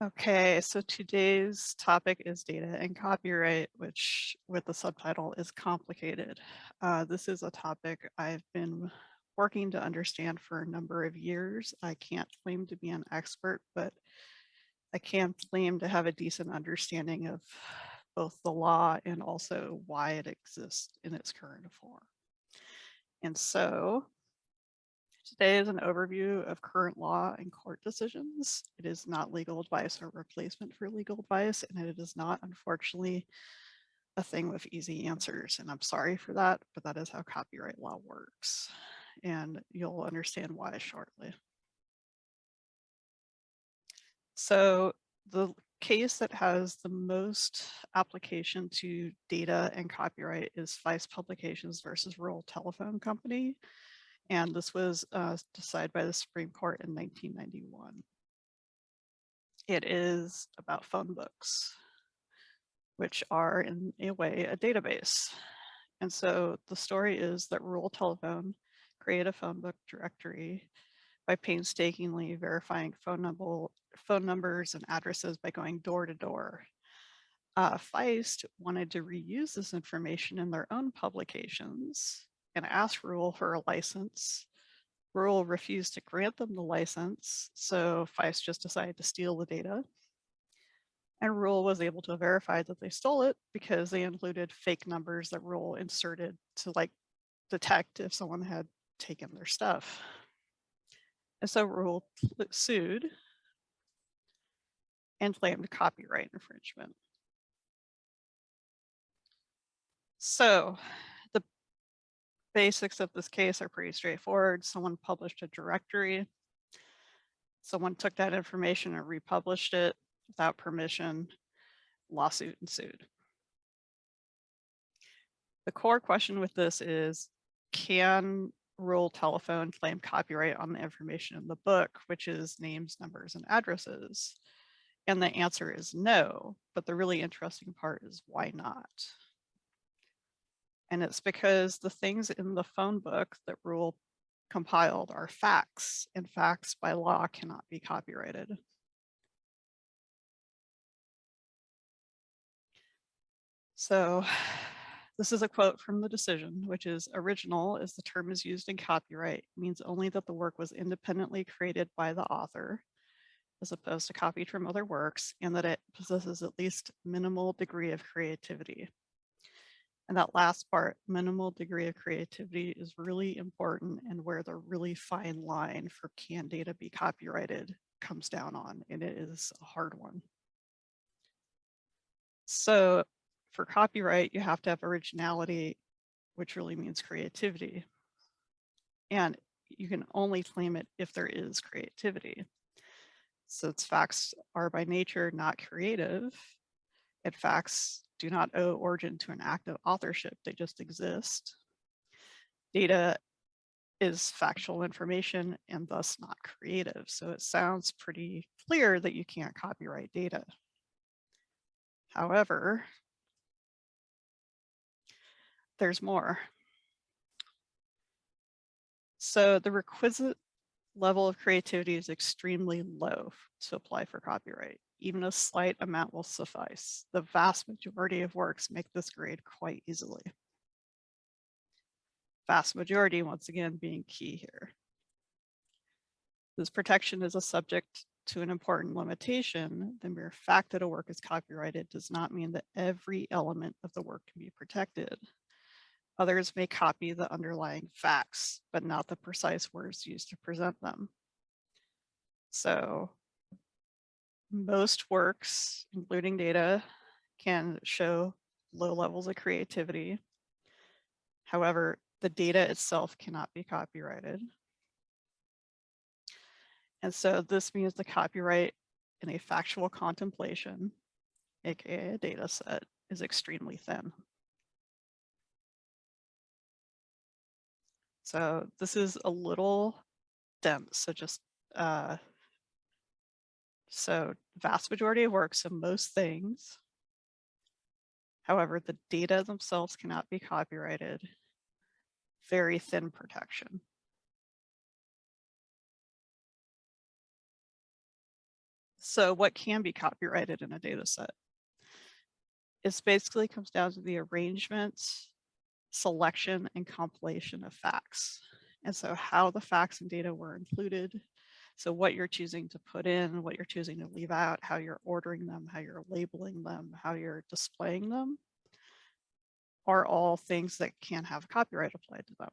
Okay, so today's topic is data and copyright, which with the subtitle is complicated. Uh, this is a topic I've been working to understand for a number of years. I can't claim to be an expert, but I can't claim to have a decent understanding of both the law and also why it exists in its current form. And so Today is an overview of current law and court decisions. It is not legal advice or replacement for legal advice, and it is not, unfortunately, a thing with easy answers. And I'm sorry for that, but that is how copyright law works. And you'll understand why shortly. So the case that has the most application to data and copyright is Feist Publications versus Rural Telephone Company and this was uh, decided by the Supreme Court in 1991. It is about phone books, which are in a way a database. And so the story is that rural telephone created a phone book directory by painstakingly verifying phone number phone numbers and addresses by going door to door. Uh, Feist wanted to reuse this information in their own publications and asked Rural for a license. Rural refused to grant them the license, so Feist just decided to steal the data. And Rural was able to verify that they stole it because they included fake numbers that Rural inserted to like detect if someone had taken their stuff. And so Rural sued and claimed copyright infringement. So basics of this case are pretty straightforward. Someone published a directory. Someone took that information and republished it without permission, lawsuit ensued. The core question with this is, can rural telephone claim copyright on the information in the book, which is names, numbers, and addresses? And the answer is no, but the really interesting part is why not? And it's because the things in the phone book that Rural compiled are facts and facts by law cannot be copyrighted. So this is a quote from the decision, which is original as the term is used in copyright means only that the work was independently created by the author as opposed to copied from other works and that it possesses at least minimal degree of creativity. And that last part, minimal degree of creativity is really important and where the really fine line for can data be copyrighted comes down on, and it is a hard one. So for copyright, you have to have originality, which really means creativity. And you can only claim it if there is creativity. Since facts are by nature not creative, and facts do not owe origin to an act of authorship, they just exist. Data is factual information and thus not creative. So it sounds pretty clear that you can't copyright data. However, there's more. So the requisite level of creativity is extremely low to apply for copyright. Even a slight amount will suffice. The vast majority of works make this grade quite easily. Vast majority, once again, being key here. This protection is a subject to an important limitation. The mere fact that a work is copyrighted does not mean that every element of the work can be protected. Others may copy the underlying facts, but not the precise words used to present them. So most works, including data, can show low levels of creativity. However, the data itself cannot be copyrighted. And so this means the copyright in a factual compilation, aka a data set, is extremely thin. So this is a little dense, so just uh, so vast majority of works of most things. However, the data themselves cannot be copyrighted. Very thin protection. So what can be copyrighted in a data set? It basically comes down to the arrangement, selection, and compilation of facts. And so how the facts and data were included. So what you're choosing to put in, what you're choosing to leave out, how you're ordering them, how you're labeling them, how you're displaying them are all things that can have copyright applied to them.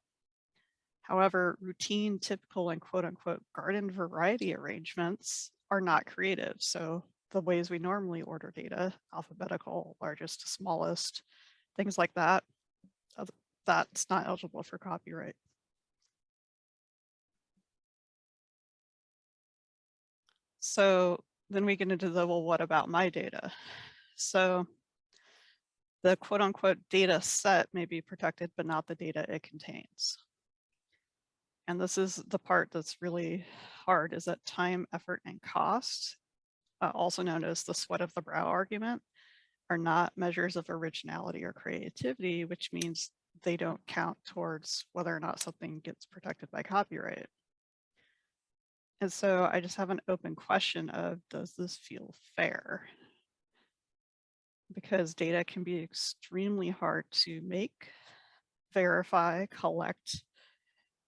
However, routine, typical, and quote unquote garden variety arrangements are not creative. So the ways we normally order data, alphabetical, largest to smallest, things like that, that's not eligible for copyright. So then we get into the, well, what about my data? So the quote unquote data set may be protected, but not the data it contains. And this is the part that's really hard is that time, effort, and cost, uh, also known as the sweat of the brow argument, are not measures of originality or creativity, which means they don't count towards whether or not something gets protected by copyright. And so I just have an open question of, does this feel fair? Because data can be extremely hard to make, verify, collect,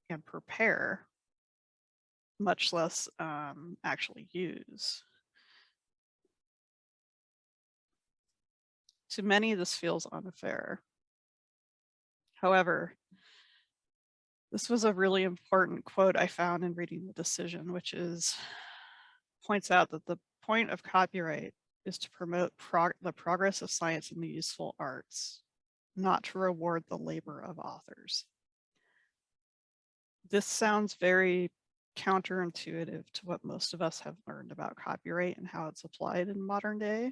and prepare, much less um, actually use. To many, this feels unfair. However, this was a really important quote I found in reading the decision, which is points out that the point of copyright is to promote prog the progress of science and the useful arts, not to reward the labor of authors. This sounds very counterintuitive to what most of us have learned about copyright and how it's applied in modern day.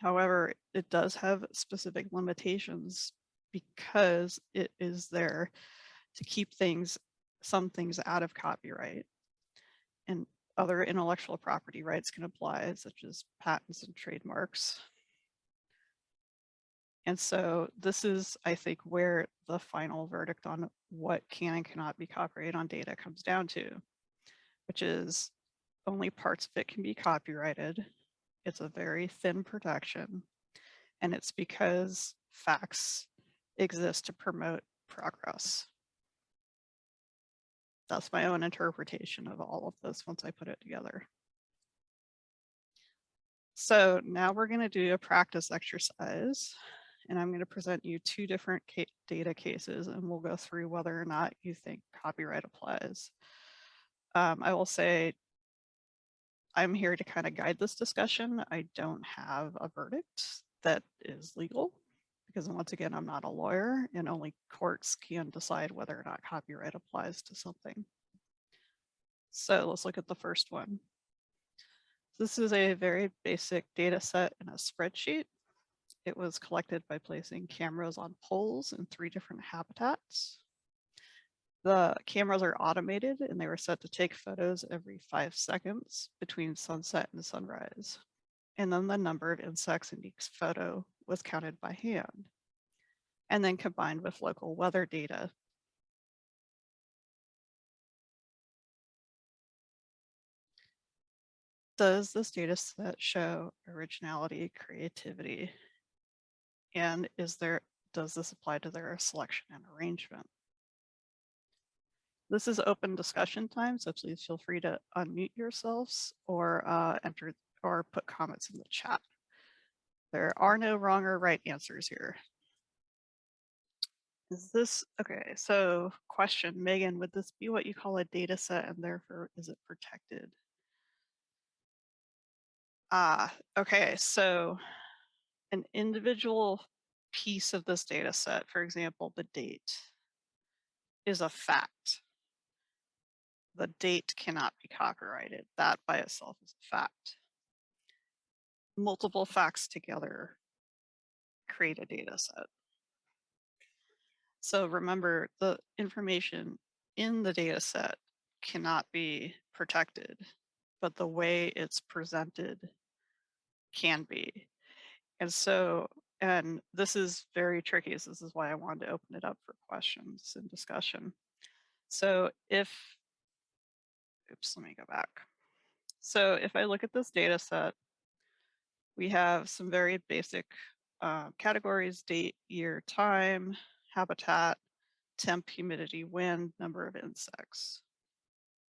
However, it does have specific limitations because it is there to keep things, some things out of copyright. And other intellectual property rights can apply, such as patents and trademarks. And so this is, I think, where the final verdict on what can and cannot be copyrighted on data comes down to, which is only parts of it can be copyrighted. It's a very thin protection. And it's because facts exist to promote progress that's my own interpretation of all of this once I put it together. So now we're going to do a practice exercise and I'm going to present you two different data cases and we'll go through whether or not you think copyright applies. Um, I will say I'm here to kind of guide this discussion. I don't have a verdict that is legal because once again, I'm not a lawyer and only courts can decide whether or not copyright applies to something. So let's look at the first one. This is a very basic data set in a spreadsheet. It was collected by placing cameras on poles in three different habitats. The cameras are automated and they were set to take photos every five seconds between sunset and sunrise. And then the number of insects in each photo was counted by hand and then combined with local weather data. Does this data set show originality, creativity? And is there, does this apply to their selection and arrangement? This is open discussion time, so please feel free to unmute yourselves or uh, enter or put comments in the chat. There are no wrong or right answers here. Is this, okay, so question, Megan, would this be what you call a data set and therefore is it protected? Ah, okay, so an individual piece of this data set, for example, the date, is a fact. The date cannot be copyrighted. That by itself is a fact multiple facts together create a data set. So remember the information in the data set cannot be protected, but the way it's presented can be. And so, and this is very tricky. This is why I wanted to open it up for questions and discussion. So if, oops, let me go back. So if I look at this data set, we have some very basic uh, categories, date, year, time, habitat, temp, humidity, wind, number of insects.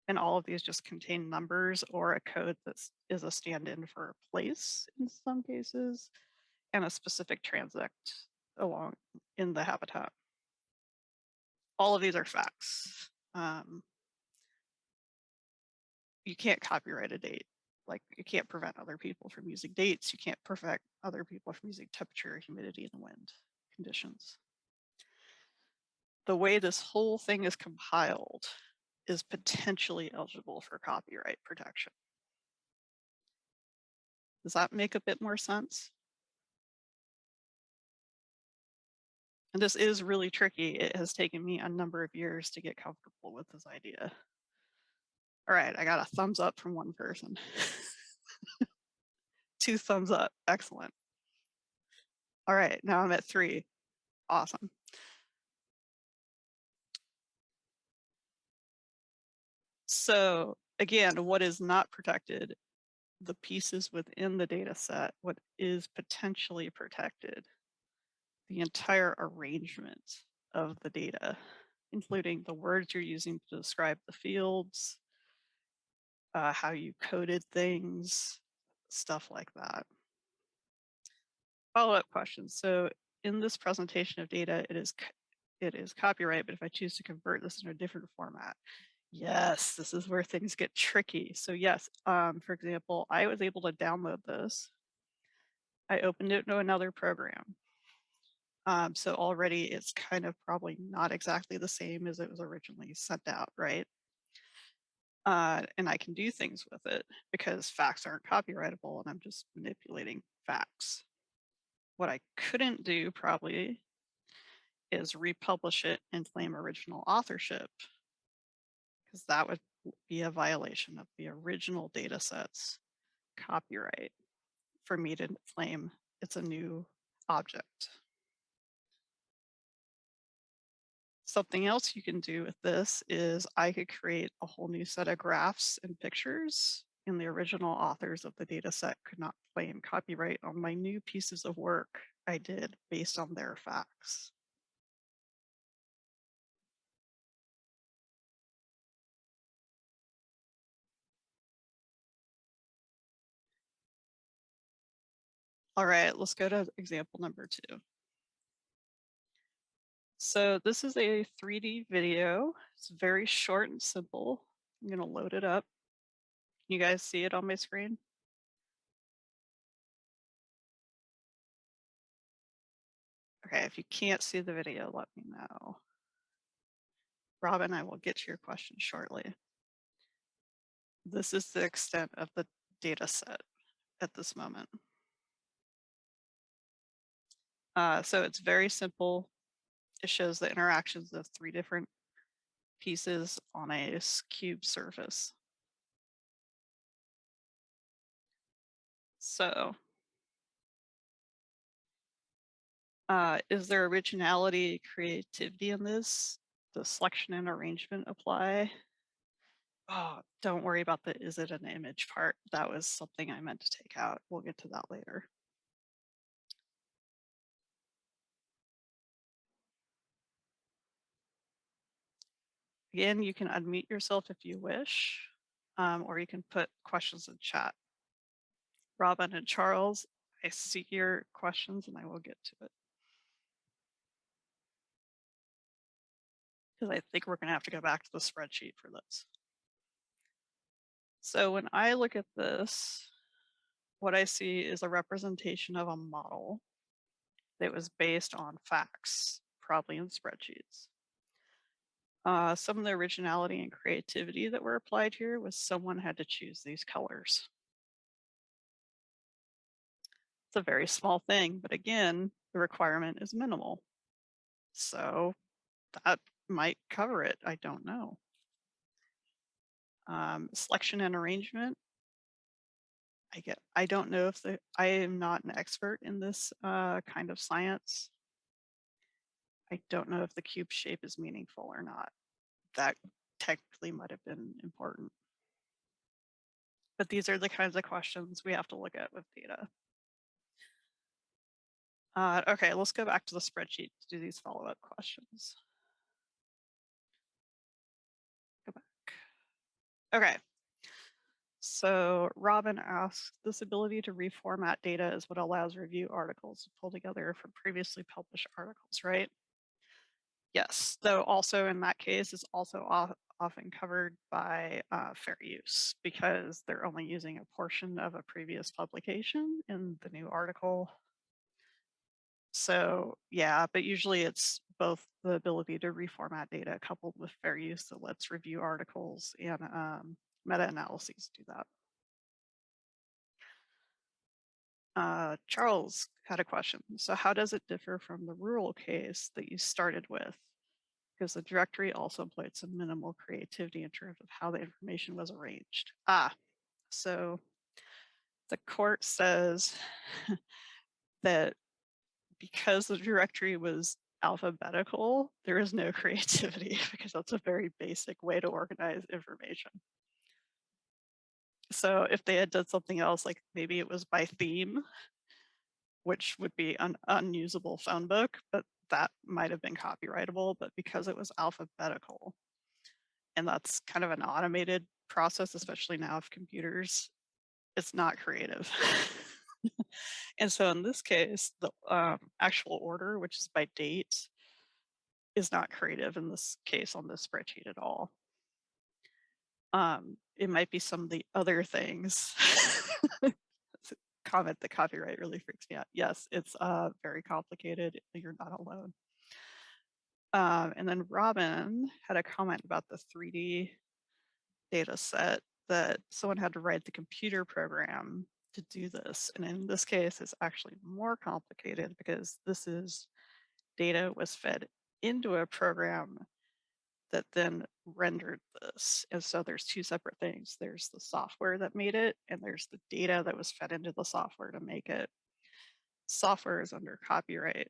And all of these just contain numbers or a code that is a stand-in for a place in some cases, and a specific transect along in the habitat. All of these are facts. Um, you can't copyright a date. Like you can't prevent other people from using dates. You can't prevent other people from using temperature, humidity, and wind conditions. The way this whole thing is compiled is potentially eligible for copyright protection. Does that make a bit more sense? And this is really tricky. It has taken me a number of years to get comfortable with this idea. All right, I got a thumbs up from one person. Two thumbs up, excellent. All right, now I'm at three, awesome. So again, what is not protected, the pieces within the data set, what is potentially protected, the entire arrangement of the data, including the words you're using to describe the fields, uh, how you coded things, stuff like that. Follow-up questions. So in this presentation of data, it is it is copyright, but if I choose to convert this in a different format, yes, this is where things get tricky. So yes, um, for example, I was able to download this. I opened it to another program. Um, so already it's kind of probably not exactly the same as it was originally sent out, right? Uh, and I can do things with it because facts aren't copyrightable and I'm just manipulating facts. What I couldn't do probably is republish it and claim original authorship because that would be a violation of the original data set's copyright for me to claim it's a new object. Something else you can do with this is I could create a whole new set of graphs and pictures and the original authors of the data set could not claim copyright on my new pieces of work I did based on their facts. All right, let's go to example number two. So this is a 3D video. It's very short and simple. I'm going to load it up. Can you guys see it on my screen? Okay, if you can't see the video, let me know. Robin, I will get to your question shortly. This is the extent of the data set at this moment. Uh, so it's very simple it shows the interactions of three different pieces on a cube surface. So uh, is there originality, creativity in this? Does selection and arrangement apply? Oh, don't worry about the is it an image part. That was something I meant to take out. We'll get to that later. Again, you can unmute yourself if you wish, um, or you can put questions in chat. Robin and Charles, I see your questions and I will get to it. Because I think we're going to have to go back to the spreadsheet for this. So when I look at this, what I see is a representation of a model that was based on facts, probably in spreadsheets. Uh, some of the originality and creativity that were applied here was someone had to choose these colors. It's a very small thing, but again, the requirement is minimal. So that might cover it. I don't know. Um, selection and arrangement. I get. I don't know if the. I am not an expert in this uh, kind of science. I don't know if the cube shape is meaningful or not. That technically might have been important. But these are the kinds of questions we have to look at with data. Uh, okay, let's go back to the spreadsheet to do these follow-up questions. Go back. Okay. So Robin asks, this ability to reformat data is what allows review articles to pull together from previously published articles, right? Yes, though also in that case is also often covered by uh, fair use because they're only using a portion of a previous publication in the new article so yeah, but usually it's both the ability to reformat data coupled with fair use that lets review articles and um, meta-analyses do that. Uh, Charles had a question. So how does it differ from the rural case that you started with? Because the directory also employed some minimal creativity in terms of how the information was arranged. Ah, so the court says that because the directory was alphabetical, there is no creativity because that's a very basic way to organize information. So if they had done something else, like maybe it was by theme, which would be an unusable phone book, but that might have been copyrightable, but because it was alphabetical, and that's kind of an automated process, especially now of computers, it's not creative. and so in this case, the um, actual order, which is by date, is not creative in this case on this spreadsheet at all. Um, it might be some of the other things. Comment the copyright really freaks me out. Yes, it's uh, very complicated. You're not alone. Um, and then Robin had a comment about the 3D data set that someone had to write the computer program to do this. And in this case, it's actually more complicated because this is data was fed into a program that then rendered this. And so there's two separate things. There's the software that made it, and there's the data that was fed into the software to make it. Software is under copyright.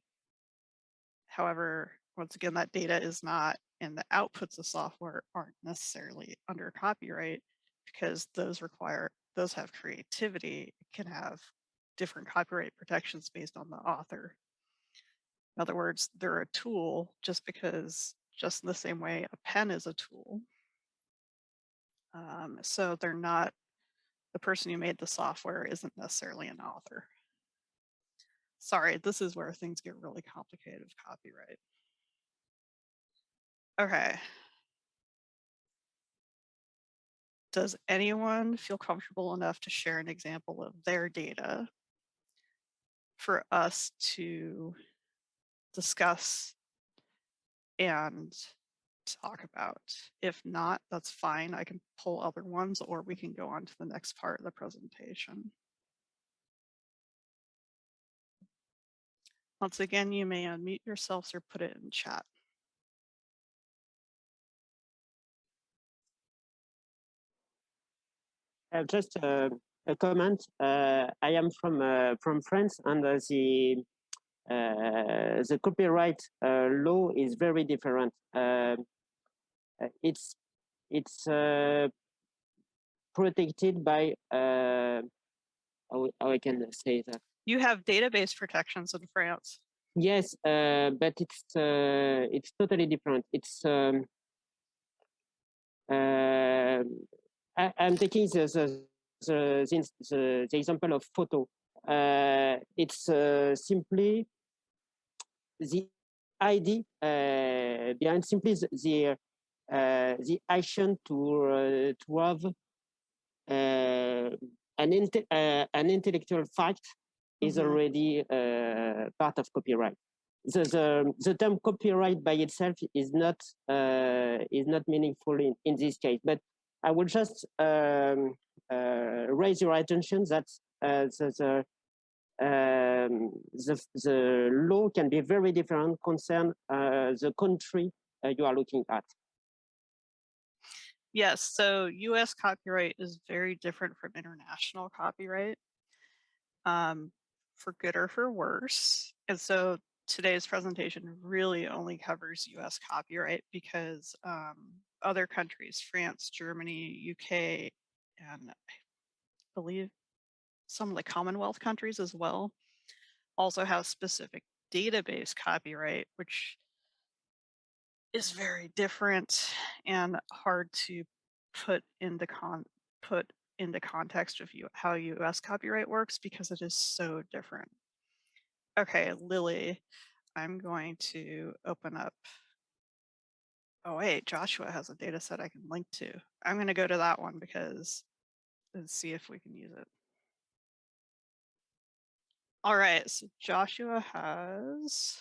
However, once again, that data is not, and the outputs of software aren't necessarily under copyright because those require those have creativity it can have different copyright protections based on the author. In other words, they're a tool just because, just in the same way a pen is a tool. Um, so they're not, the person who made the software isn't necessarily an author. Sorry, this is where things get really complicated with copyright. Okay, does anyone feel comfortable enough to share an example of their data for us to discuss and talk about? If not, that's fine. I can pull other ones or we can go on to the next part of the presentation. Once again, you may unmute yourselves or put it in chat. Uh, just a comment. Uh, I am from uh, from France, and the Uh, the copyright uh, law is very different. Um, uh, it's it's protected by how, how I can say that. You have database protections in France. Yes, but it's it's totally different. It's um, um I, am taking the the, the, the, the example of photo. Uh, it's uh, simply the ID uh, behind simply the the, uh, the action to uh, to have uh, an inte an intellectual fact is mm-hmm. already part of copyright. The, the, the term copyright by itself is not is not meaningful in, in this case, but I will just um, uh, raise your attention that uh, the, the, um, the, the, law can be very different concern uh, the country you are looking at. Yes, so US copyright is very different from international copyright, um, for good or for worse. And so today's presentation really only covers US copyright because um, other countries, France, Germany, UK, and I believe some of the Commonwealth countries as well also have specific database copyright, which is very different and hard to put into con put into context of you how US copyright works because it is so different. Okay, Lily, I'm going to open up. Oh wait, Joshua has a data set I can link to. I'm going to go to that one because and see if we can use it. All right, so Joshua has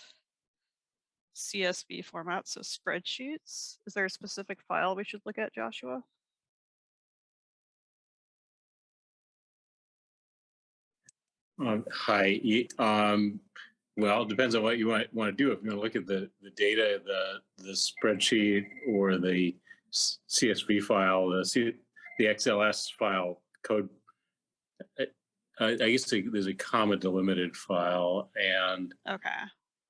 CSV format, so spreadsheets. Is there a specific file we should look at, Joshua? Um, hi, um, well, it depends on what you want, want to do. If you want to look at the, the data, the, the spreadsheet or the CSV file, the C, the XLS file code. I, I guess the- there's a comma delimited file and, Okay.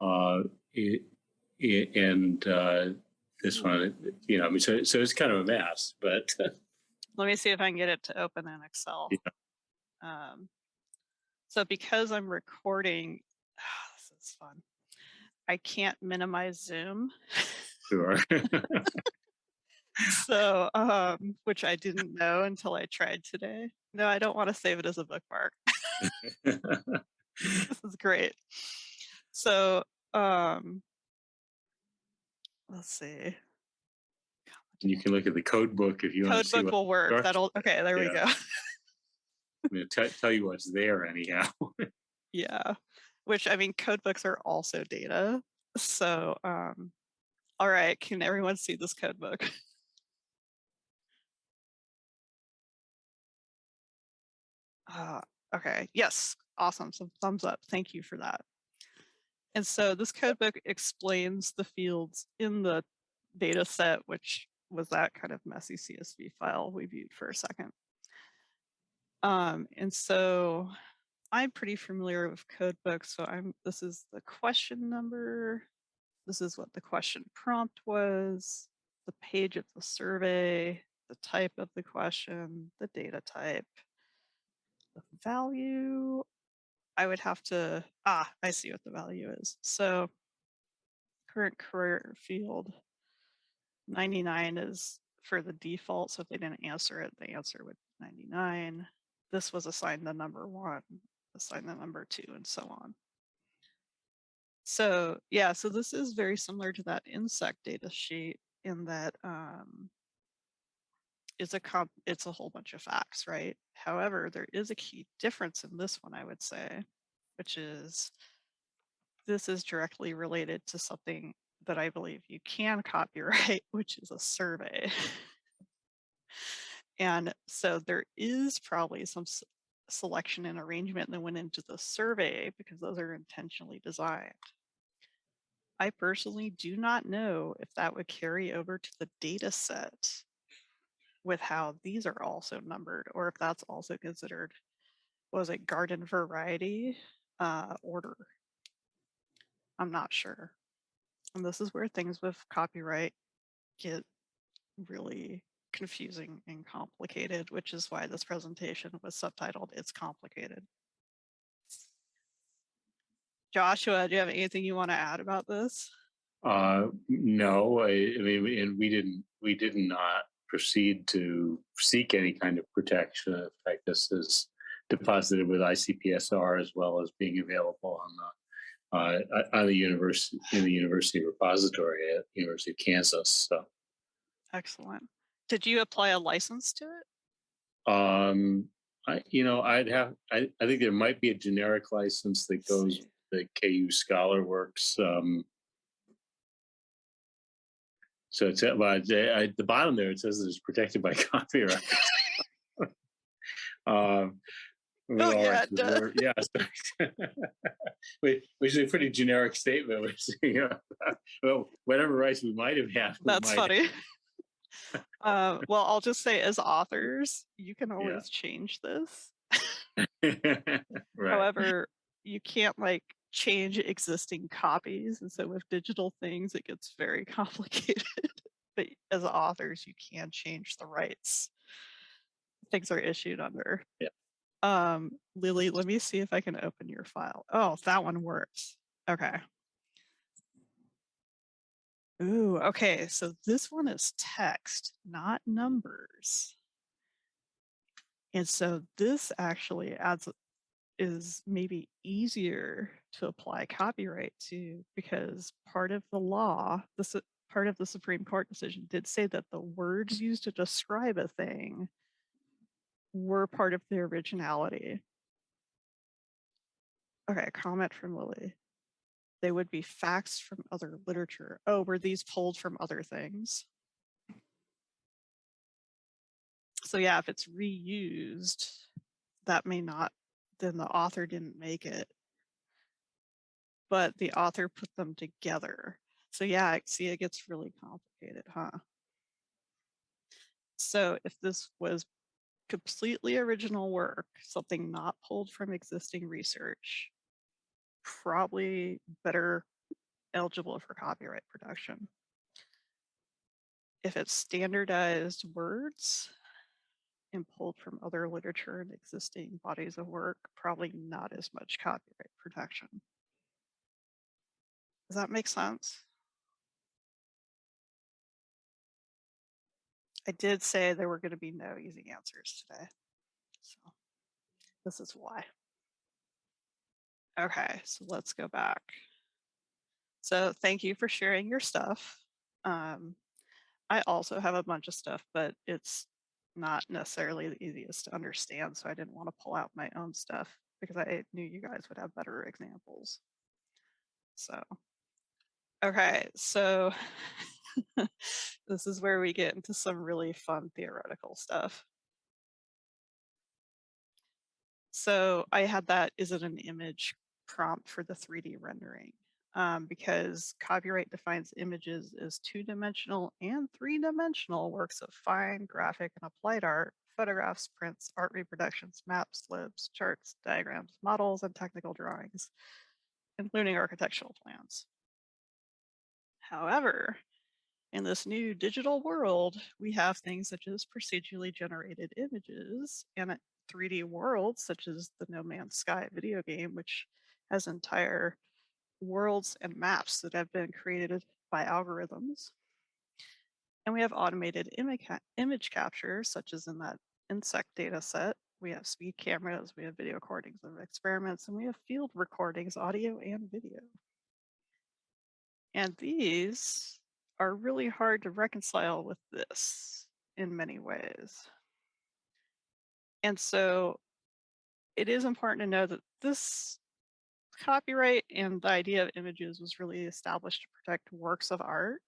uh, it, it, and, uh, this one, you know, I mean, so, so it's kind of a mess, but, Let me see if I can get it to open in Excel. Um, so because I'm recording, this is fun. I can't minimize Zoom. sure. So, um, which I didn't know until I tried today. No, I don't want to save it as a bookmark. this is great. So, um, let's see. You can look at the code book if you want to see Codebook what, will work. Sure. That'll okay. There we go. I'm going to tell you what's there anyhow. yeah, which I mean, codebooks are also data. So, um, all right. Can everyone see this codebook? Uh, okay. Yes. Awesome. Some thumbs up. Thank you for that. And so this codebook explains the fields in the data set, which was that kind of messy CSV file we viewed for a second. Um, and so I'm pretty familiar with codebooks. So I'm this is the question number. This is what the question prompt was, the page of the survey, the type of the question, the data type, the value. I would have to, ah, I see what the value is. So current career field 99 is for the default. So if they didn't answer it, the answer would be 99. This was assigned the number one, assigned the number two, and so on. So yeah, so this is very similar to that insect data sheet in that um, it's a comp, it's a whole bunch of facts, right? However, there is a key difference in this one, I would say, which is this is directly related to something that I believe you can copyright, which is a survey. and so there is probably some selection and arrangement that went into the survey because those are intentionally designed. I personally do not know if that would carry over to the data set with how these are also numbered or if that's also considered, was it, garden variety uh, order. I'm not sure. And this is where things with copyright get really confusing and complicated, which is why this presentation was subtitled It's Complicated. Joshua, do you have anything you want to add about this? Uh, no, I, I mean, and we didn't, we did not proceed to seek any kind of protection. In fact, this is deposited with ICPSR as well as being available on the, uh, on the university, in the university repository at University of Kansas. So, Excellent. Did you apply a license to it? um, I, you know, I'd have, I, I think there might be a generic license that goes, the KU Scholar Works, um, So it's at, well, uh, at the bottom there, it says it's protected by copyright. um, Oh, yeah, does. yeah, so- which, is a pretty generic statement. Which, you know, well, whatever rights we might have had. That's funny. uh, well, I'll just say as authors, you can Yeah. always change this. right. However, you can't like change existing copies. And so with digital things, it gets very complicated. but as authors, you can change the rights. Things are issued under. Yeah. Um, Lily, let me see if I can open your file. Oh, that one works. Okay. Ooh, okay. So this one is text, not numbers. And so this actually adds is maybe easier to apply copyright to because part of the law, the Su- part of the Supreme Court decision did say that the words used to describe a thing were part of the originality. Okay, comment from Lily. They would be facts from other literature. Oh, were these pulled from other things? So yeah, if it's reused, that may not, then the author didn't make it. But the author put them together. So yeah, see it gets really complicated, huh? So if this was completely original work, something not pulled from existing research, probably better eligible for copyright protection. If it's standardized words and pulled from other literature and existing bodies of work, probably not as much copyright protection. Does that make sense? I did say there were going to be no easy answers today. So this is why. Okay, so let's go back. So thank you for sharing your stuff. Um, I also have a bunch of stuff, but it's not necessarily the easiest to understand. So I didn't want to pull out my own stuff because I knew you guys would have better examples. So, okay, so this is where we get into some really fun theoretical stuff. So I had that, is it an image prompt for the 3D rendering? Um, because copyright defines images as two-dimensional and three-dimensional works of fine graphic and applied art, photographs, prints, art reproductions, maps, libs, charts, diagrams, models, and technical drawings, including architectural plans. However, in this new digital world, we have things such as procedurally generated images and 3D worlds, such as the No Man's Sky video game, which has entire worlds and maps that have been created by algorithms. And we have automated image, capture, such as in that insect data set. We have speed cameras, we have video recordings of experiments, and we have field recordings, audio and video. And these are really hard to reconcile with this in many ways. And so it is important to know that this copyright and the idea of images was really established to protect works of art.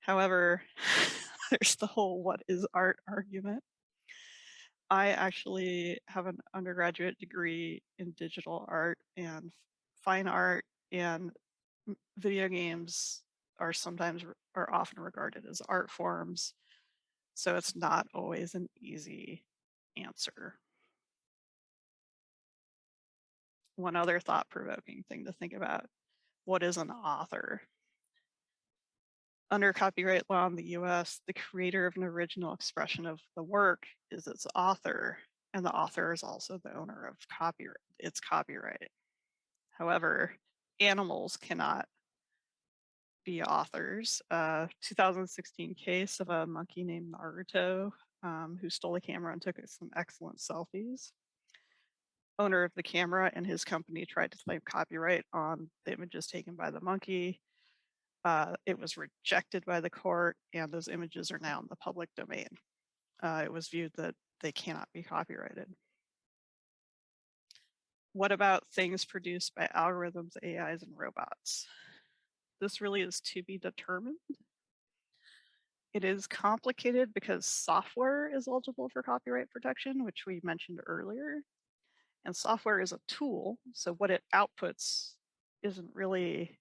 However, there's the whole what is art argument. I actually have an undergraduate degree in digital art and fine art and video games are sometimes are often regarded as art forms. So it's not always an easy answer. One other thought provoking thing to think about what is an author? Under copyright law in the US, the creator of an original expression of the work is its author, and the author is also the owner of copyright, its copyright. However, animals cannot be authors. A 2016 case of a monkey named Naruto um, who stole a camera and took some excellent selfies. Owner of the camera and his company tried to claim copyright on the images taken by the monkey. Uh, it was rejected by the court, and those images are now in the public domain. Uh, it was viewed that they cannot be copyrighted. What about things produced by algorithms, AIs, and robots? This really is to be determined. It is complicated because software is eligible for copyright protection, which we mentioned earlier. And software is a tool, so what it outputs isn't really,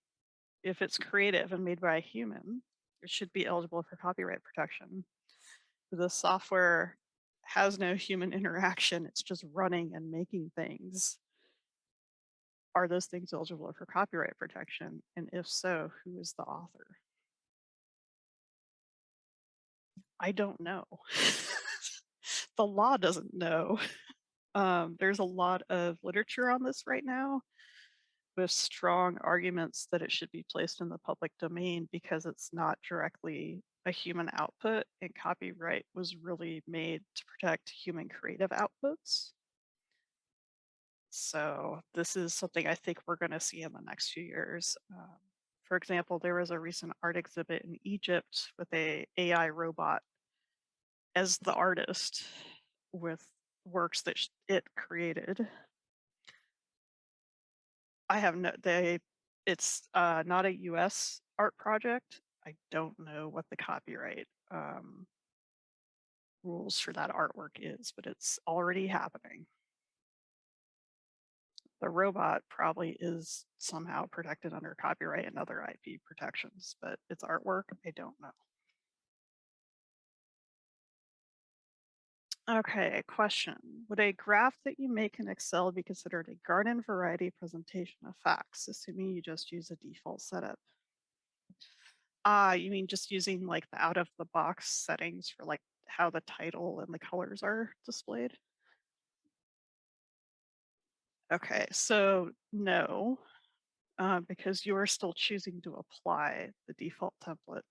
if it's creative and made by a human, it should be eligible for copyright protection. The software has no human interaction, it's just running and making things are those things eligible for copyright protection? And if so, who is the author? I don't know. the law doesn't know. Um, there's a lot of literature on this right now with strong arguments that it should be placed in the public domain because it's not directly a human output and copyright was really made to protect human creative outputs. So this is something I think we're going to see in the next few years. Um, for example, there was a recent art exhibit in Egypt with a AI robot as the artist with works that it created. I have no they it's uh, not a US art project. I don't know what the copyright um, rules for that artwork is, but it's already happening. The robot probably is somehow protected under copyright and other IP protections, but its artwork, I don't know. Okay, a question. Would a graph that you make in Excel be considered a garden variety presentation of facts, assuming you just use a default setup? Ah, you mean just using like the out of the box settings for like how the title and the colors are displayed? Okay, so no, uh, because you are still choosing to apply the default template.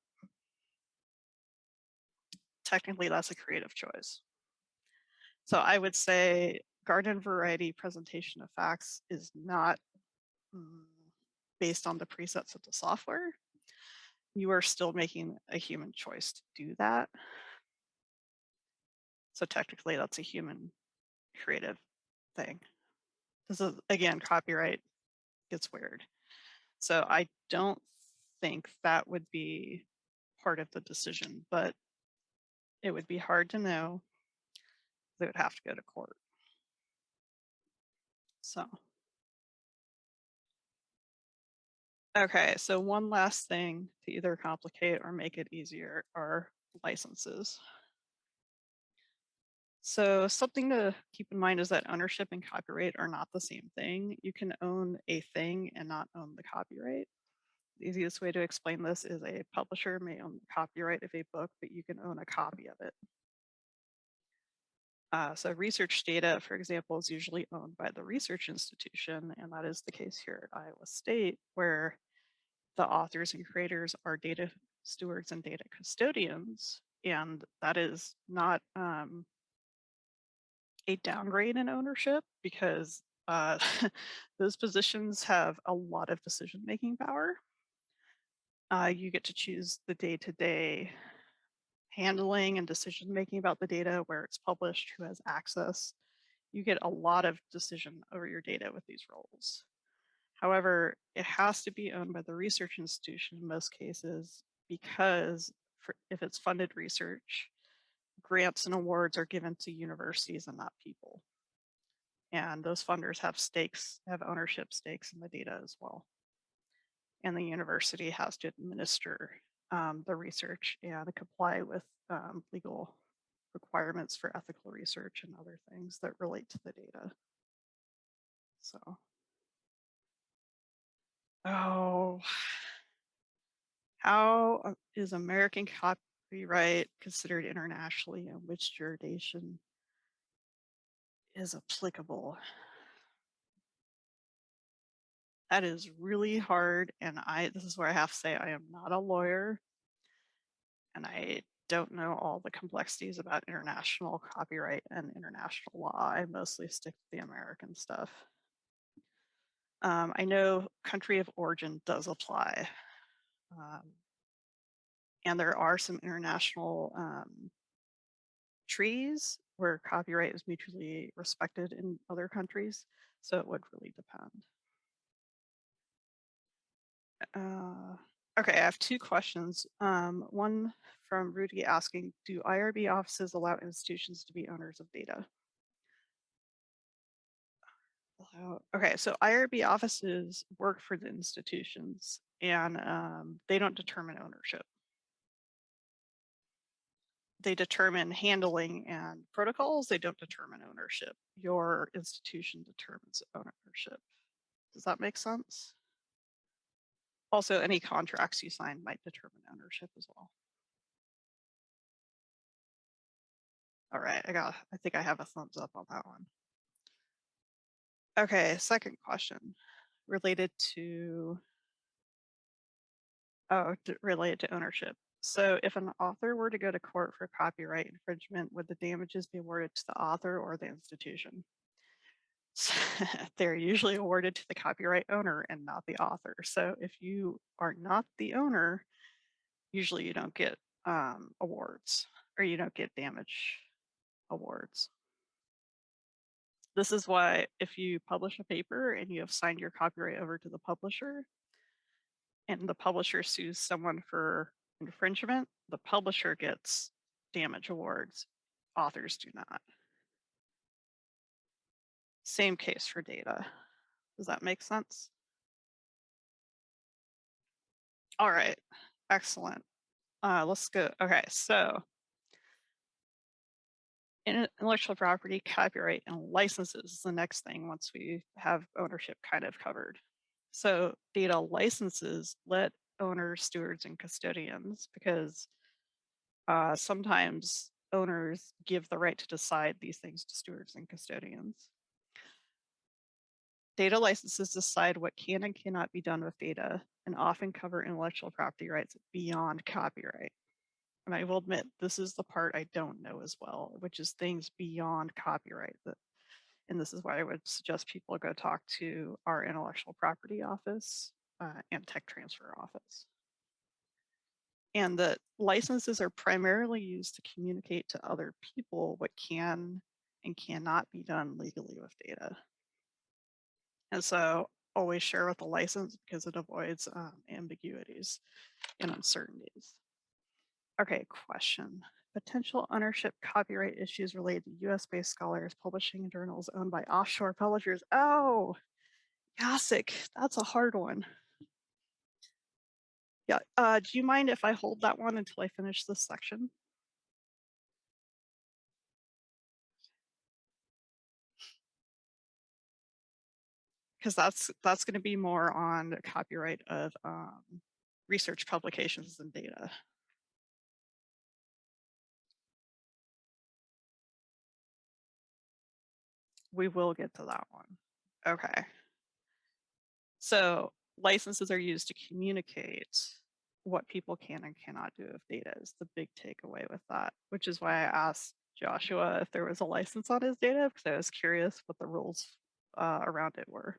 Technically, that's a creative choice. So I would say garden variety presentation of facts is not mm, based on the presets of the software. You are still making a human choice to do that. So technically that's a human creative thing. This is again, copyright gets weird. So I don't think that would be part of the decision, but it would be hard to know they would have to go to court. So. Okay, so one last thing to either complicate or make it easier are licenses. So something to keep in mind is that ownership and copyright are not the same thing. You can own a thing and not own the copyright. The easiest way to explain this is a publisher may own the copyright of a book, but you can own a copy of it. Uh, so research data, for example, is usually owned by the research institution, and that is the case here at Iowa State, where the authors and creators are data stewards and data custodians, and that is not um, a downgrade in ownership because uh, those positions have a lot of decision-making power. Uh, you get to choose the day-to-day -day handling and decision making about the data, where it's published, who has access. You get a lot of decision over your data with these roles. However, it has to be owned by the research institution in most cases because for, if it's funded research, grants and awards are given to universities and not people. And those funders have stakes, have ownership stakes in the data as well. And the university has to administer um, the research and comply with um, legal requirements for ethical research and other things that relate to the data. So, oh, how uh, American copyright considered internationally and which jurisdiction is applicable? That is really hard. And I, this is where I have to say, I am not a lawyer and I don't know all the complexities about international copyright and international law. I mostly stick to the American stuff. Um, I know country of origin does apply. Um, and there are some international um, treaties where copyright is mutually respected in other countries. So it would really depend. Uh, okay, I have two questions. Um, one from Rudy asking, do IRB offices allow institutions to be owners of data? Okay, so IRB offices work for the institutions and um, they don't determine ownership. They determine handling and protocols. They don't determine ownership. Your institution determines ownership. Does that make sense? Also, any contracts you sign might determine ownership as well. All right, I got, I think I have a thumbs up on that one. Okay, second question related to oh, related to ownership. So if an author were to go to court for copyright infringement, would the damages be awarded to the author or the institution? They're usually awarded to the copyright owner and not the author. So if you are not the owner, usually you don't get um, awards or you don't get damage awards. This is why if you publish a paper and you have signed your copyright over to the publisher and the publisher sues someone for infringement, the publisher gets damage awards, authors do not. Same case for data. Does that make sense? All right, excellent. Uh, let's go. Okay, so intellectual property, copyright, and licenses is the next thing once we have ownership kind of covered. So data licenses let owners, stewards, and custodians, because uh, sometimes owners give the right to decide these things to stewards and custodians. Data licenses decide what can and cannot be done with data and often cover intellectual property rights beyond copyright. And I will admit, this is the part I don't know as well, which is things beyond copyright. That, and this is why I would suggest people go talk to our intellectual property office uh, and tech transfer office. And that licenses are primarily used to communicate to other people what can and cannot be done legally with data. And so always share with the license because it avoids um, ambiguities and uncertainties. Okay, question. Potential ownership copyright issues related to US based scholars publishing in journals owned by offshore publishers. Oh, Yasik, that's a hard one. Yeah, uh, do you mind if I hold that one until I finish this section? Because that's that's going to be more on the copyright of um, research publications and data. we will get to that one. Okay. So licenses are used to communicate what people can and cannot do with data is the big takeaway with that, which is why I asked Joshua if there was a license on his data because I was curious what the rules uh, around it were.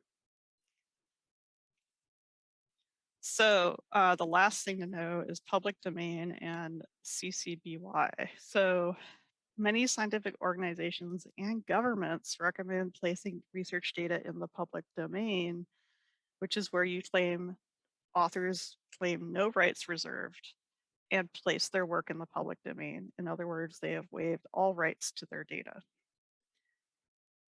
So uh, the last thing to know is public domain and CC BY. So many scientific organizations and governments recommend placing research data in the public domain, which is where you claim authors claim no rights reserved and place their work in the public domain. In other words, they have waived all rights to their data.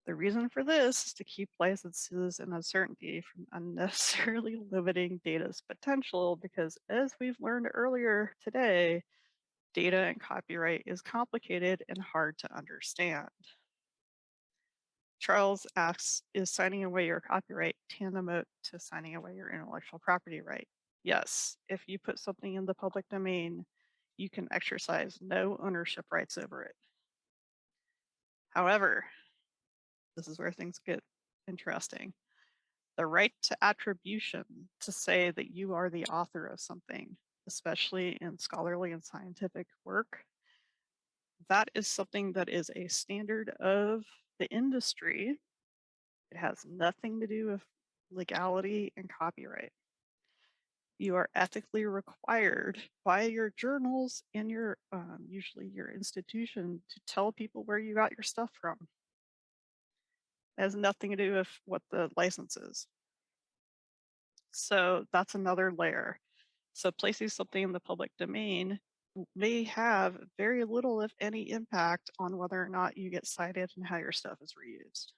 The reason for this is to keep licenses and uncertainty from unnecessarily limiting data's potential because as we've learned earlier today, data and copyright is complicated and hard to understand. Charles asks, is signing away your copyright tantamount to signing away your intellectual property right? Yes, if you put something in the public domain, you can exercise no ownership rights over it. However, this is where things get interesting. The right to attribution to say that you are the author of something especially in scholarly and scientific work. That is something that is a standard of the industry. It has nothing to do with legality and copyright. You are ethically required by your journals and your, um, usually your institution to tell people where you got your stuff from. It has nothing to do with what the license is. So that's another layer. So placing something in the public domain may have very little, if any, impact on whether or not you get cited and how your stuff is reused.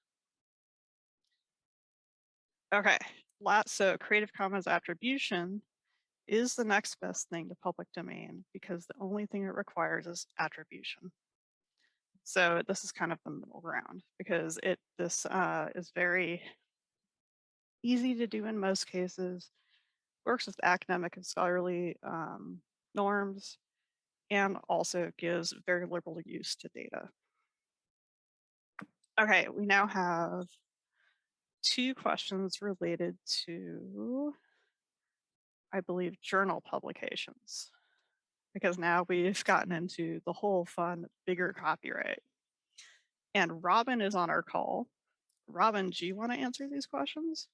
Okay, so Creative Commons attribution is the next best thing to public domain because the only thing it requires is attribution. So this is kind of the middle ground because it this uh, is very easy to do in most cases works with academic and scholarly um, norms, and also gives very liberal use to data. Okay, we now have two questions related to, I believe, journal publications. Because now we've gotten into the whole fun, bigger copyright. And Robin is on our call. Robin, do you want to answer these questions?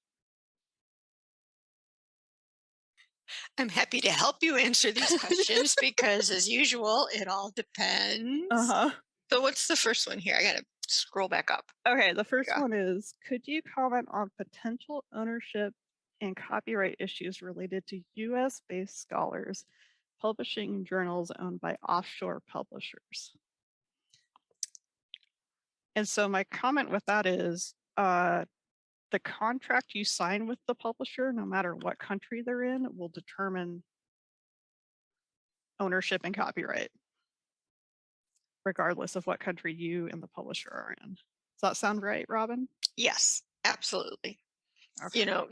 I'm happy to help you answer these questions because as usual, it all depends. Uh-huh. So what's the first one here? I gotta scroll back up. Okay, the first Yeah. one is, could you comment on potential ownership and copyright issues related to US-based scholars publishing journals owned by offshore publishers? And so my comment with that is, uh, the contract you sign with the publisher, no matter what country they're in, will determine ownership and copyright, regardless of what country you and the publisher are in. Does that sound right, Robin? Yes, absolutely. Okay. You know,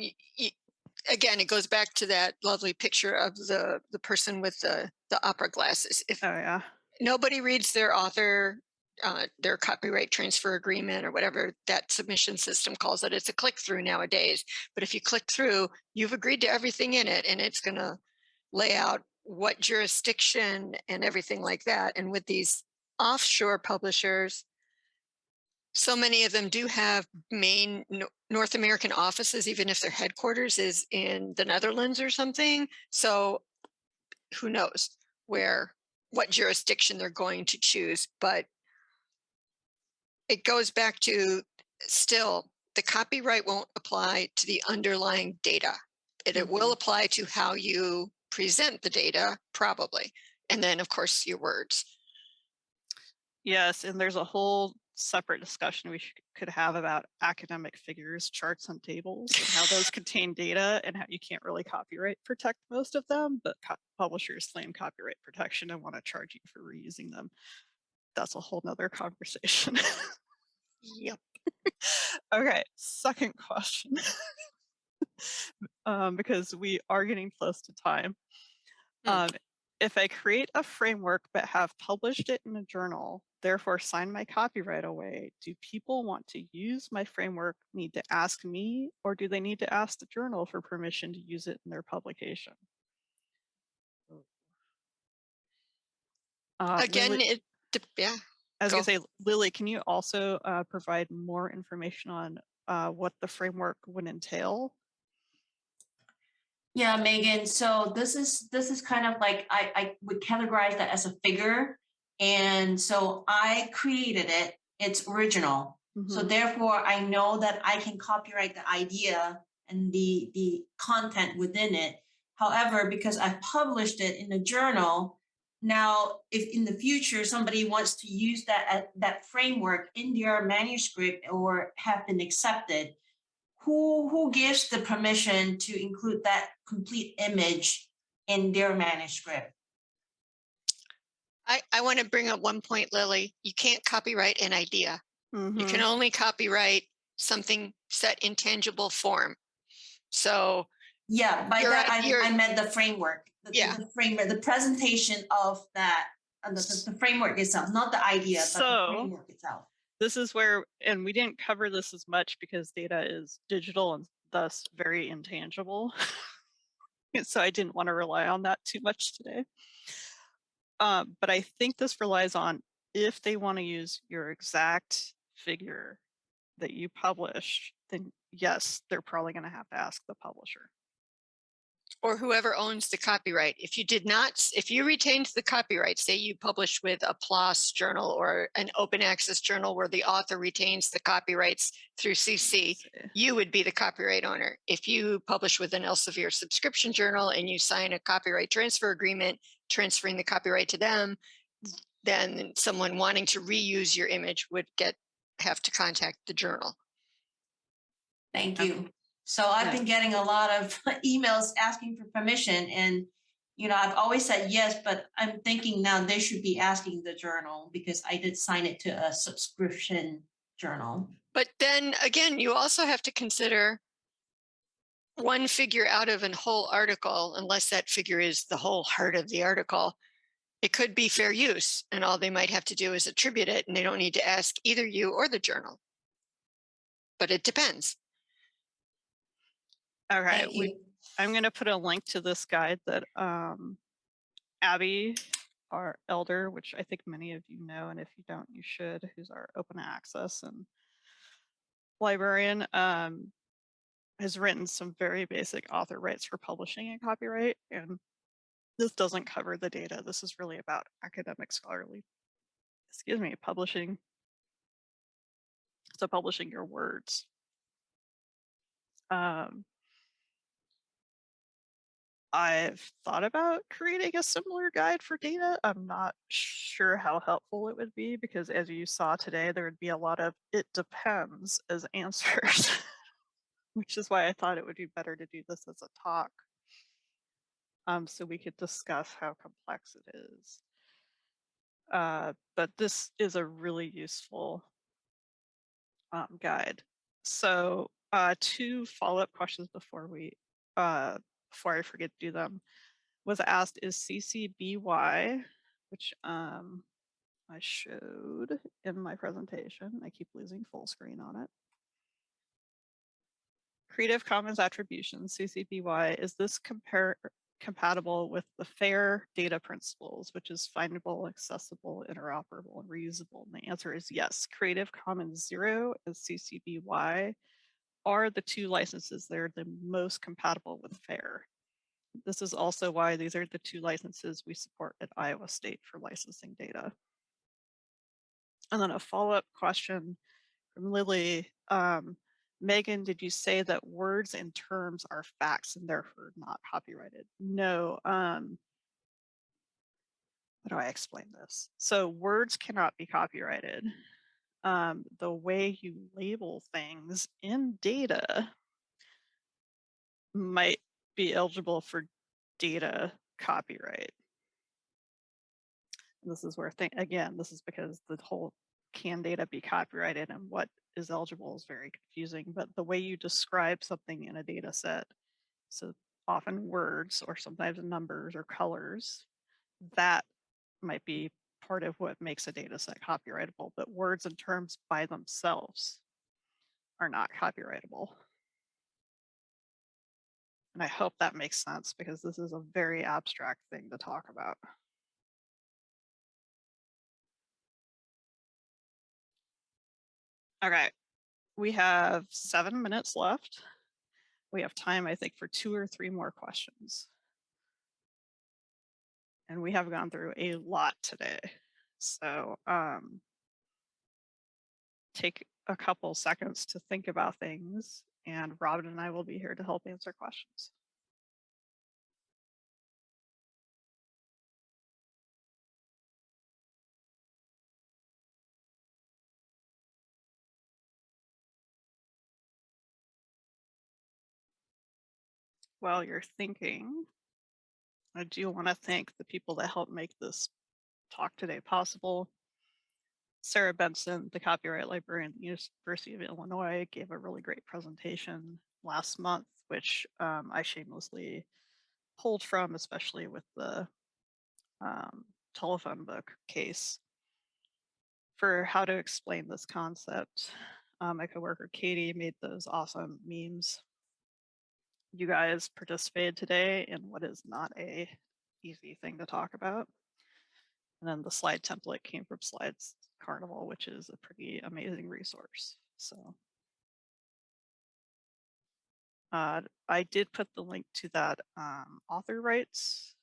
again, it goes back to that lovely picture of the the person with the the opera glasses. If Oh, yeah. nobody reads their author uh, their copyright transfer agreement or whatever that submission system calls it. It's a click through nowadays. But if you click through, you've agreed to everything in it and it's going to lay out what jurisdiction and everything like that. And with these offshore publishers, so many of them do have main Nor- North American offices, even if their headquarters is in the Netherlands or something. So who knows where what jurisdiction they're going to choose, but it goes back to still the copyright won't apply to the underlying data. It, it will mm-hmm. apply to how you present the data, probably. And then, of course, your words. Yes, and there's a whole separate discussion we could have about academic figures, charts and tables, and how those contain data and how you can't really copyright protect most of them, but publishers claim copyright protection and want to charge you for reusing them. That's a whole nother conversation. Yep. okay, second question. um, because we are getting close to time. Hmm. Um, if I create a framework but have published it in a journal, therefore sign my copyright away, do people want to use my framework need to ask me or do they need to ask the journal for permission to use it in their publication? Uh, Again, Lily- it, yeah. I was Go. gonna say, Lily, can you also uh, provide more information on uh, what the framework would entail? Yeah, Megan, so this is, this is kind of like, I, I would categorize that as a figure. And so I created it, it's original. So Mhm. therefore, I know that I can copyright the idea and the, the content within it. However, because I've published it in a journal, now if in the future somebody wants to use that, uh, that framework in their manuscript or have been accepted, who, who gives the permission to include that complete image in their manuscript? I, I want to bring up one point, Lily. You can't copyright an idea. You can Mhm. only copyright something set in tangible form. So Yeah, by that, I, I meant the framework. the- the- Yeah. The framework, the presentation of that, uh, the, the- the framework itself, not the idea, but the So- framework itself. This is where, and we didn't cover this as much because data is digital and thus very intangible. So I didn't want to rely on that too much today. Um, but I think this relies on if they want to use your exact figure that you published, then yes, they're probably going to have to ask the publisher. Or whoever owns the copyright. If you did not, if you retained the copyright, say you published with a PLOS journal or an open access journal where the author retains the copyrights through CC, you would be the copyright owner. If you publish with an Elsevier subscription journal and you sign a copyright transfer agreement, transferring the copyright to them, then someone wanting to reuse your image would get, have to contact the journal. Thank Okay. you. So I've been getting a lot of emails asking for permission and, you know, I've always said yes, but I'm thinking now they should be asking the journal because I did sign it to a subscription journal. But then again, you also have to consider one figure out of a whole article, unless that figure is the whole heart of the article. It could be fair use and all they might have to do is attribute it and they don't need to ask either you or the journal. But it depends. Okay, Thank we. I'm gonna put a link to this guide that um Abby, our elder, which I think many of you know, and if you don't, you should, who's our open access and librarian, um, has written some very basic author rights for publishing and copyright. And this doesn't cover the data. This is really about academic scholarly, excuse me, publishing. So publishing your words. Um, I've thought about creating a similar guide for data. I'm not sure how helpful it would be because as you saw today, there would be a lot of it depends as answers, which is why I thought it would be better to do this as a talk. Um, so we could discuss how complex it is. Uh, but this is a really useful um, guide. So uh, two follow-up questions before we uh, before I forget to do them, was asked is CCBY, which um, I showed in my presentation. I keep losing full screen on it. Creative Commons Attribution, CCBY, is this compare compatible with the FAIR data principles, which is findable, accessible, interoperable, and reusable? And the answer is yes. Creative Commons Zero and CCBY are the two licenses that are the most compatible with FAIR. This is also why these are the two licenses we support at Iowa State for licensing data. And then a follow-up question from Lily. Um, Megan, did you say that words and terms are facts and therefore not copyrighted? No. Um, how do I explain this? So words cannot be copyrighted um, the way you label things in data might be eligible for data copyright. This is where thing again, this is because the whole can data be copyrighted and what is eligible is very confusing, but the way you describe something in a data set, so often words or sometimes numbers or colors, that might be part of what makes a data set copyrightable, but words and terms by themselves are not copyrightable. And I hope that makes sense because this is a very abstract thing to talk about. Okay, we have seven minutes left. We have time, I think, for two or three more questions. And we have gone through a lot today. So um, take a couple seconds to think about things and Robin and I will be here to help answer questions. While you're thinking, I do want to thank the people that helped make this talk today possible. Sarah Benson, the copyright librarian at the University of Illinois, gave a really great presentation last month, which um, I shamelessly pulled from, especially with the um, telephone book case for how to explain this concept. Um, my coworker Katie made those awesome memes. You guys participated today in what is not a easy thing to talk about. And then the slide template came from Slides Carnival, which is a pretty amazing resource. So uh, I did put the link to that um, author rights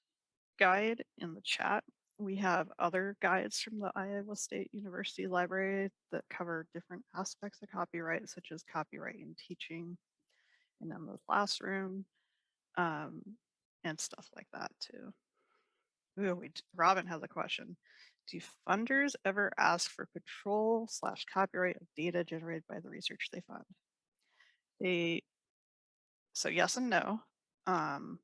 guide in the chat. We have other guides from the Iowa State University Library that cover different aspects of copyright, such as copyright in teaching and in the classroom um, and stuff like that too. Ooh, we, Robin has a question. Do funders ever ask for control slash copyright of data generated by the research they fund? They, so yes and no. Um,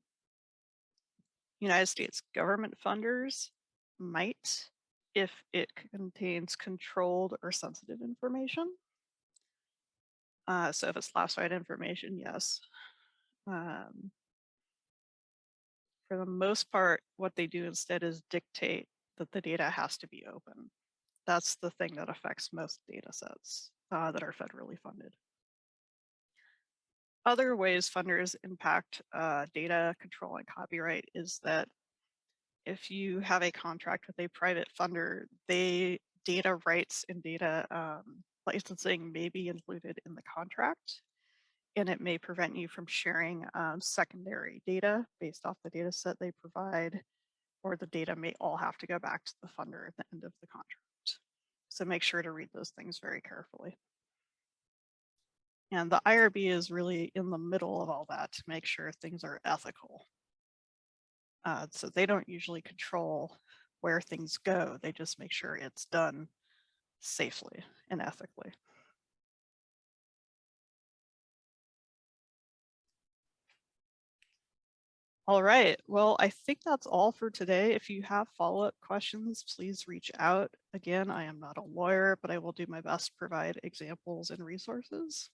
United States government funders might if it contains controlled or sensitive information. Uh, so if it's classified information, yes. Um, for the most part, what they do instead is dictate that the data has to be open. That's the thing that affects most data sets uh, that are federally funded. other ways funders impact uh, data control and copyright is that if you have a contract with a private funder, they data rights and data um, licensing may be included in the contract. And it may prevent you from sharing um, secondary data based off the data set they provide, or the data may all have to go back to the funder at the end of the contract. So make sure to read those things very carefully. And the IRB is really in the middle of all that to make sure things are ethical. Uh, so they don't usually control where things go. They just make sure it's done safely and ethically. All right, well, I think that's all for today. If you have follow-up questions, please reach out. Again, I am not a lawyer, but I will do my best to provide examples and resources.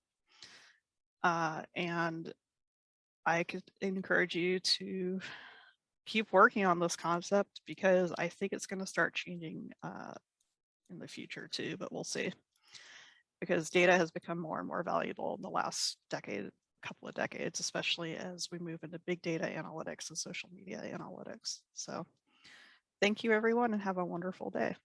Uh, and I could encourage you to keep working on this concept because I think it's going to start changing uh, in the future too, but we'll see. Because data has become more and more valuable in the last decade, couple of decades, especially as we move into big data analytics and social media analytics. So thank you everyone and have a wonderful day.